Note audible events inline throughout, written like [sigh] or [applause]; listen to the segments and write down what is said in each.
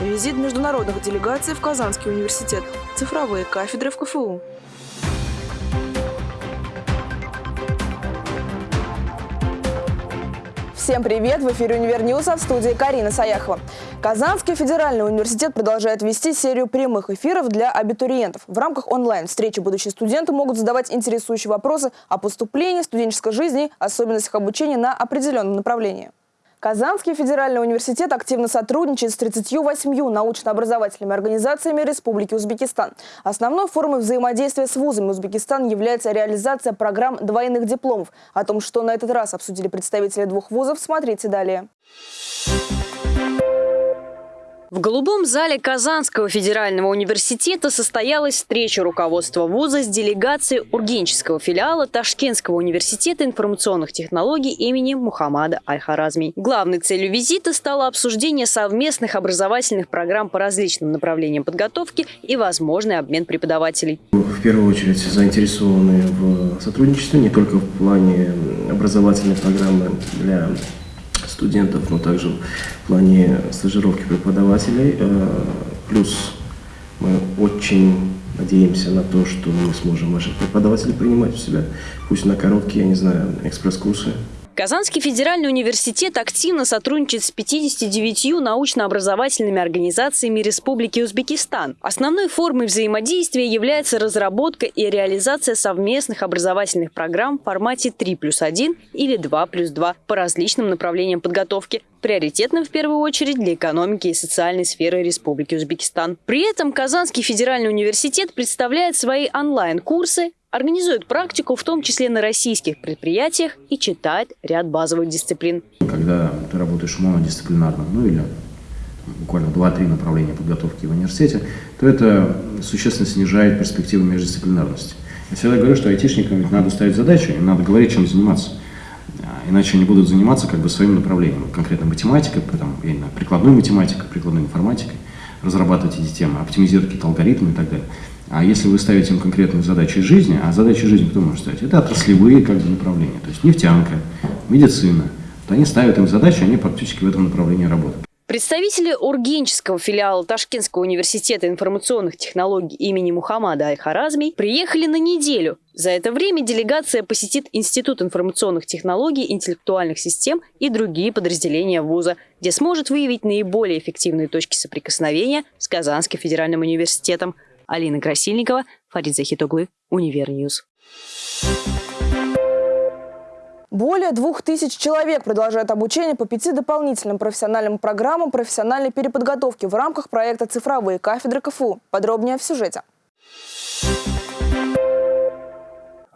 Визит международных делегаций в Казанский университет. Цифровые кафедры в КФУ. Всем привет! В эфире «Универ а в студии Карина Саяхова. Казанский федеральный университет продолжает вести серию прямых эфиров для абитуриентов. В рамках онлайн-встречи будущие студенты могут задавать интересующие вопросы о поступлении, студенческой жизни, особенностях обучения на определенном направлении. Казанский федеральный университет активно сотрудничает с 38 научно-образовательными организациями Республики Узбекистан. Основной формой взаимодействия с вузами Узбекистана является реализация программ двойных дипломов. О том, что на этот раз обсудили представители двух вузов, смотрите далее. В голубом зале Казанского федерального университета состоялась встреча руководства вуза с делегацией Ургенческого филиала Ташкентского университета информационных технологий имени Мухаммада Аль-Харазми. Главной целью визита стало обсуждение совместных образовательных программ по различным направлениям подготовки и возможный обмен преподавателей. В первую очередь заинтересованы в сотрудничестве не только в плане образовательной программы для студентов, но также в плане стажировки преподавателей. Э, плюс мы очень надеемся на то, что мы сможем наших преподавателей принимать у себя, пусть на короткие, я не знаю, экспресс-курсы, Казанский федеральный университет активно сотрудничает с 59 научно-образовательными организациями Республики Узбекистан. Основной формой взаимодействия является разработка и реализация совместных образовательных программ в формате 3 плюс 1 или 2 плюс 2 по различным направлениям подготовки, приоритетным в первую очередь для экономики и социальной сферы Республики Узбекистан. При этом Казанский федеральный университет представляет свои онлайн-курсы, организует практику, в том числе на российских предприятиях, и читает ряд базовых дисциплин. Когда ты работаешь монодисциплинарно, ну или буквально 2-3 направления подготовки в университете, то это существенно снижает перспективы междисциплинарности. Я всегда говорю, что айтишникам надо ставить задачи, им надо говорить, чем заниматься. А иначе они будут заниматься как бы своим направлением, конкретно математикой, знаю, прикладной математикой, прикладной информатикой, разрабатывать эти темы, оптимизировать какие-то алгоритмы и так далее. А если вы ставите им конкретные задачи жизни, а задачи жизни кто может ставить? Это отраслевые как бы, направления, то есть нефтянка, медицина. То они ставят им задачи, они практически в этом направлении работают. Представители Ургенческого филиала Ташкентского университета информационных технологий имени Мухаммада Аль-Харазми приехали на неделю. За это время делегация посетит Институт информационных технологий, интеллектуальных систем и другие подразделения вуза, где сможет выявить наиболее эффективные точки соприкосновения с Казанским федеральным университетом – Алина Красильникова, Фарид Захитоглы, Универ News. Более двух тысяч человек продолжают обучение по пяти дополнительным профессиональным программам профессиональной переподготовки в рамках проекта «Цифровые кафедры КФУ». Подробнее в сюжете.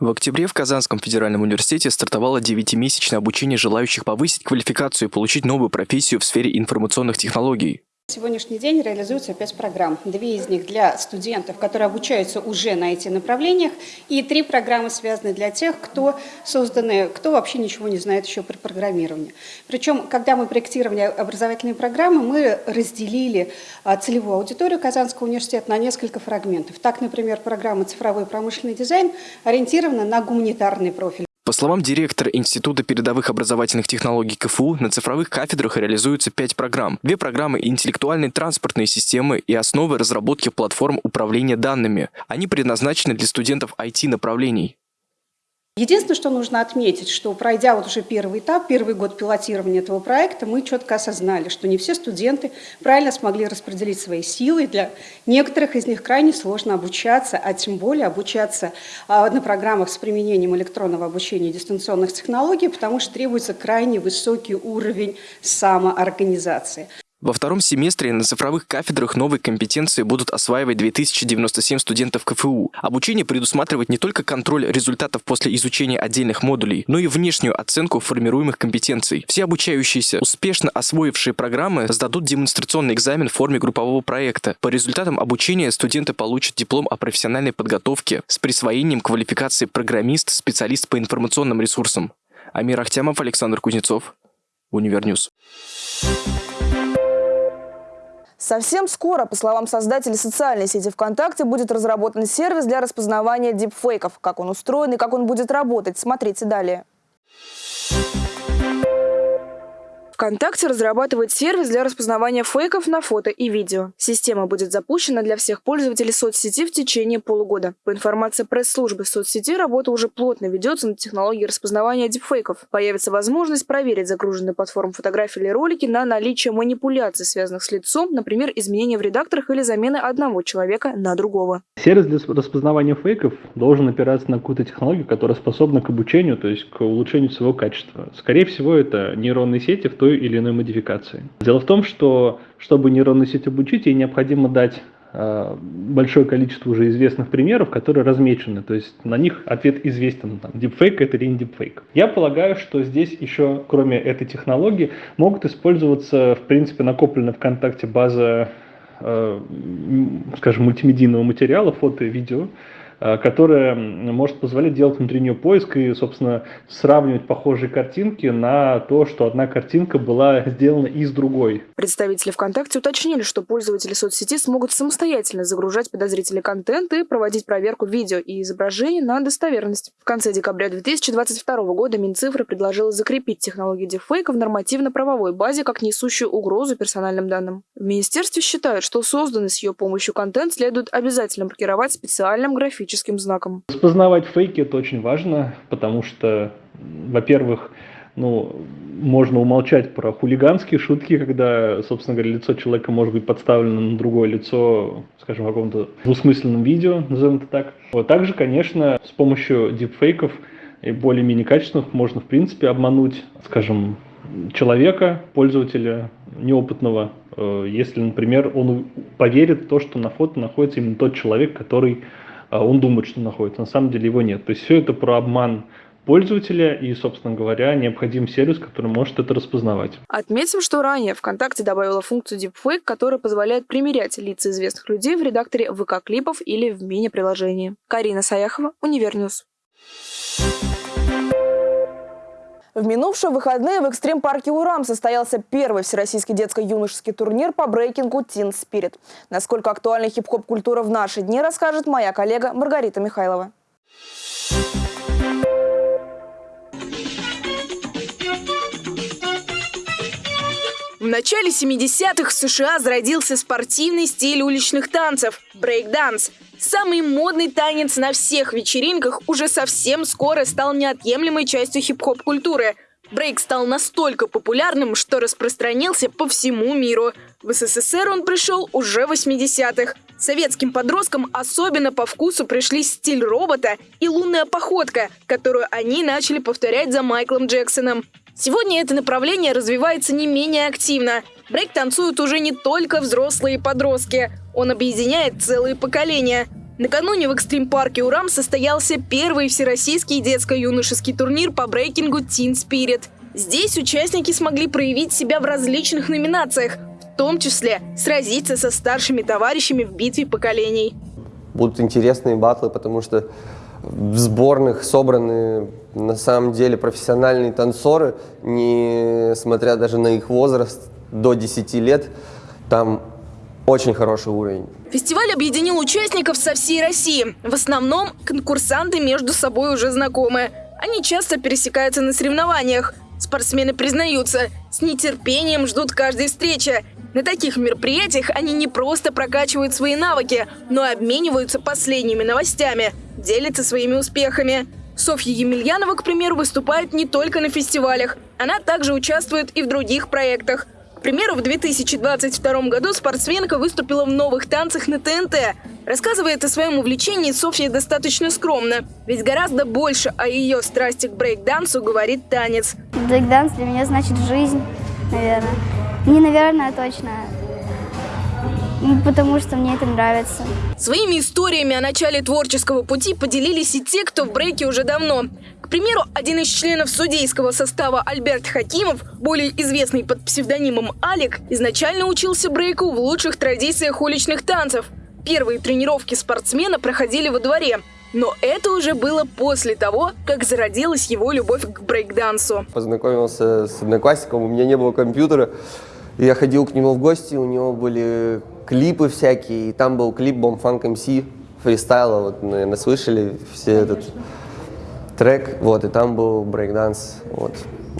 В октябре в Казанском федеральном университете стартовало девятимесячное обучение желающих повысить квалификацию и получить новую профессию в сфере информационных технологий. Сегодняшний день реализуется пять программ. Две из них для студентов, которые обучаются уже на этих направлениях, и три программы связаны для тех, кто созданы, кто вообще ничего не знает еще про программирование. Причем, когда мы проектировали образовательные программы, мы разделили а, целевую аудиторию Казанского университета на несколько фрагментов. Так, например, программа «Цифровой промышленный дизайн» ориентирована на гуманитарный профиль. По словам директора Института передовых образовательных технологий КФУ, на цифровых кафедрах реализуются пять программ. Две программы интеллектуальной транспортной системы и основы разработки платформ управления данными. Они предназначены для студентов IT-направлений. Единственное, что нужно отметить, что пройдя вот уже первый этап, первый год пилотирования этого проекта, мы четко осознали, что не все студенты правильно смогли распределить свои силы. Для некоторых из них крайне сложно обучаться, а тем более обучаться а, на программах с применением электронного обучения и дистанционных технологий, потому что требуется крайне высокий уровень самоорганизации. Во втором семестре на цифровых кафедрах новые компетенции будут осваивать 2097 студентов КФУ. Обучение предусматривает не только контроль результатов после изучения отдельных модулей, но и внешнюю оценку формируемых компетенций. Все обучающиеся, успешно освоившие программы, сдадут демонстрационный экзамен в форме группового проекта. По результатам обучения студенты получат диплом о профессиональной подготовке с присвоением квалификации программист, специалист по информационным ресурсам. Амир Ахтямов, Александр Кузнецов, Универ News. Совсем скоро, по словам создателей социальной сети ВКонтакте, будет разработан сервис для распознавания дипфейков. Как он устроен и как он будет работать, смотрите далее. ВКонтакте разрабатывает сервис для распознавания фейков на фото и видео. Система будет запущена для всех пользователей соцсети в течение полугода. По информации пресс-службы соцсети, работа уже плотно ведется над технологией распознавания дипфейков. Появится возможность проверить загруженные платформы фотографии или ролики на наличие манипуляций, связанных с лицом, например, изменения в редакторах или замены одного человека на другого. Сервис для распознавания фейков должен опираться на какую-то технологию, которая способна к обучению, то есть к улучшению своего качества. Скорее всего, это нейронные сети в той или иной модификации. Дело в том, что чтобы нейронную сеть обучить, ей необходимо дать э, большое количество уже известных примеров, которые размечены, то есть на них ответ известен, там, дипфейк это или не дипфейк. Я полагаю, что здесь еще, кроме этой технологии, могут использоваться, в принципе, накопленная ВКонтакте база, э, скажем, мультимедийного материала, фото и видео, которая может позволять делать внутренний поиск и, собственно, сравнивать похожие картинки на то, что одна картинка была [laughs] сделана из другой. Представители ВКонтакте уточнили, что пользователи соцсети смогут самостоятельно загружать подозрительный контент и проводить проверку видео и изображений на достоверность. В конце декабря 2022 года Минцифры предложила закрепить технологию дефейка в нормативно-правовой базе как несущую угрозу персональным данным. В министерстве считают, что созданный с ее помощью контент следует обязательно маркировать специальным графическим графическим знаком. Распознавать фейки – это очень важно, потому что, во-первых, ну, можно умолчать про хулиганские шутки, когда, собственно говоря, лицо человека может быть подставлено на другое лицо, скажем, в каком-то двусмысленном видео, назовем это так. Вот также, конечно, с помощью дипфейков и более-менее качественных можно, в принципе, обмануть, скажем, человека, пользователя неопытного, э, если, например, он поверит в то, что на фото находится именно тот человек, который он думает, что находится, на самом деле его нет. То есть все это про обман пользователя и, собственно говоря, необходим сервис, который может это распознавать. Отметим, что ранее ВКонтакте добавила функцию Deepfake, которая позволяет примерять лица известных людей в редакторе ВК-клипов или в мини-приложении. Карина Саяхова, Универ News. В минувшие выходные в экстрим-парке «Урам» состоялся первый всероссийский детско-юношеский турнир по брейкингу «Teen Spirit». Насколько актуальна хип-хоп-культура в наши дни, расскажет моя коллега Маргарита Михайлова. В начале 70-х в США зародился спортивный стиль уличных танцев – брейк-данс. Самый модный танец на всех вечеринках уже совсем скоро стал неотъемлемой частью хип-хоп культуры. Брейк стал настолько популярным, что распространился по всему миру. В СССР он пришел уже в 80-х. Советским подросткам особенно по вкусу пришли стиль робота и лунная походка, которую они начали повторять за Майклом Джексоном. Сегодня это направление развивается не менее активно. Брейк танцуют уже не только взрослые подростки. Он объединяет целые поколения. Накануне в экстрим-парке «Урам» состоялся первый всероссийский детско-юношеский турнир по брейкингу «Teen Spirit». Здесь участники смогли проявить себя в различных номинациях, в том числе сразиться со старшими товарищами в битве поколений. Будут интересные батлы, потому что в сборных собраны на самом деле профессиональные танцоры, несмотря даже на их возраст, до 10 лет, там очень хороший уровень. Фестиваль объединил участников со всей России. В основном конкурсанты между собой уже знакомы. Они часто пересекаются на соревнованиях. Спортсмены признаются, с нетерпением ждут каждой встречи. На таких мероприятиях они не просто прокачивают свои навыки, но и обмениваются последними новостями, делятся своими успехами. Софья Емельянова, к примеру, выступает не только на фестивалях. Она также участвует и в других проектах. К примеру, в 2022 году спортсменка выступила в новых танцах на ТНТ. Рассказывает о своем увлечении Софья достаточно скромно, ведь гораздо больше о ее страсти к брейк-дансу говорит танец. Брейк-данс для меня значит жизнь, наверное. Не, наверное, точно. Ну, потому что мне это нравится. Своими историями о начале творческого пути поделились и те, кто в брейке уже давно. К примеру, один из членов судейского состава Альберт Хакимов, более известный под псевдонимом Алик, изначально учился брейку в лучших традициях уличных танцев. Первые тренировки спортсмена проходили во дворе. Но это уже было после того, как зародилась его любовь к брейкдансу. Познакомился с одноклассником, у меня не было компьютера. Я ходил к нему в гости, у него были клипы всякие, и там был клип Бомфанк МС фристайла, вот, наверное, слышали все этот трек, вот, и там был брейкданс, вот.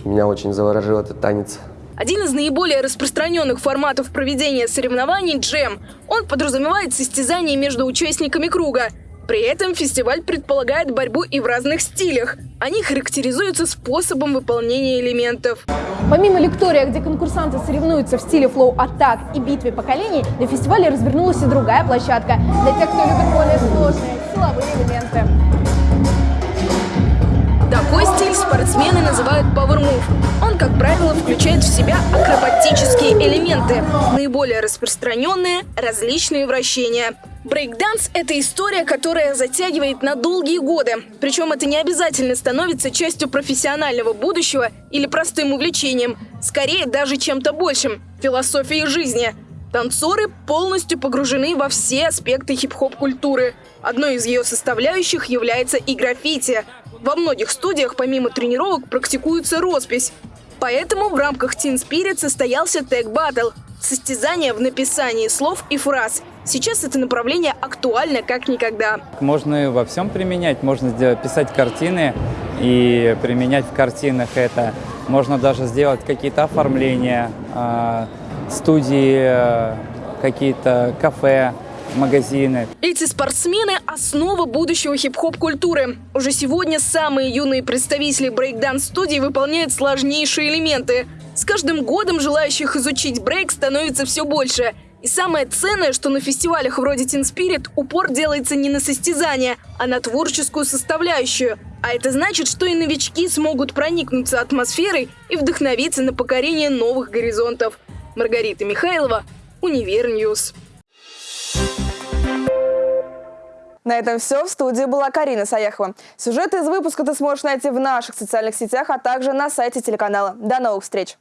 Меня очень заворожил этот танец. Один из наиболее распространенных форматов проведения соревнований – джем. Он подразумевает состязание между участниками круга. При этом фестиваль предполагает борьбу и в разных стилях. Они характеризуются способом выполнения элементов. Помимо лектория, где конкурсанты соревнуются в стиле флоу-атак и битве поколений, на фестивале развернулась и другая площадка для тех, кто любит более сложные силовые элементы. Такой стиль спортсмены называют Power Move. Он, как правило, включает в себя акробатические элементы. Наиболее распространенные – различные вращения. Брейкданс – это история, которая затягивает на долгие годы. Причем это не обязательно становится частью профессионального будущего или простым увлечением. Скорее, даже чем-то большим – философией жизни. Танцоры полностью погружены во все аспекты хип-хоп-культуры. Одной из ее составляющих является и граффити – во многих студиях помимо тренировок практикуется роспись. Поэтому в рамках Teen Spirit состоялся тег Battle – состязание в написании слов и фраз. Сейчас это направление актуально как никогда. Можно во всем применять, можно сделать, писать картины и применять в картинах это. Можно даже сделать какие-то оформления, э, студии, э, какие-то кафе, магазины. Эти спортсмены – основа будущего хип-хоп-культуры. Уже сегодня самые юные представители брейкданс-студии выполняют сложнейшие элементы. С каждым годом желающих изучить брейк становится все больше. И самое ценное, что на фестивалях вроде Teen Spirit упор делается не на состязание, а на творческую составляющую. А это значит, что и новички смогут проникнуться атмосферой и вдохновиться на покорение новых горизонтов. Маргарита Михайлова, Универ News. На этом все. В студии была Карина Саяхова. Сюжеты из выпуска ты сможешь найти в наших социальных сетях, а также на сайте телеканала. До новых встреч!